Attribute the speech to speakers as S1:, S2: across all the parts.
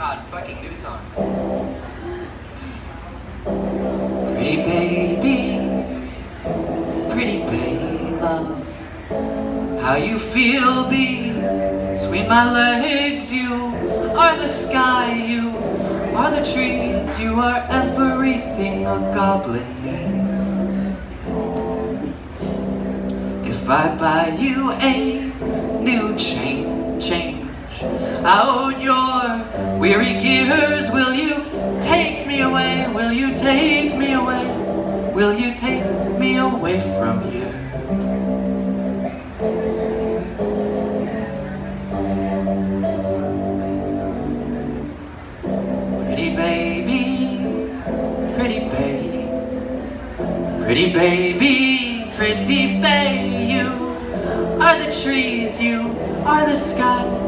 S1: god, fucking new song.
S2: Pretty baby, pretty baby. Love How you feel between my legs You are the sky, you are the trees You are everything a goblin needs If I buy you a new chain, change. Out your weary gears Will you take me away? Will you take me away? Will you take me away from here? Pretty baby, pretty baby, pretty baby, pretty baby, you are the trees, you are the sky.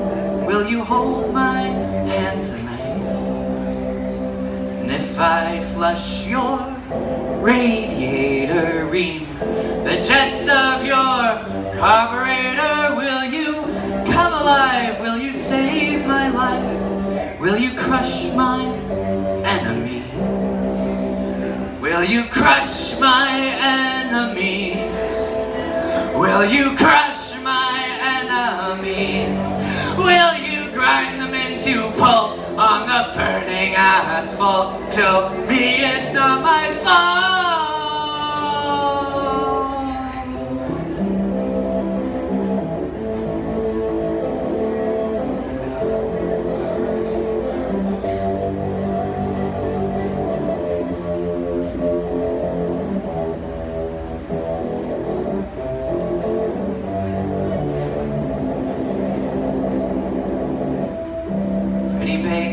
S2: Will you hold my hand tonight? And if I flush your radiator ream, the jets of your carburetor, will you come alive? Will you save my life? Will you crush my enemy? Will you crush my enemy? Will you crush the burning asphalt? Tell me it's not my fault. Pretty baby,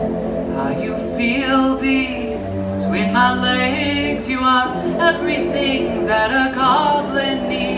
S2: How you feel between my legs You are everything that a goblin needs.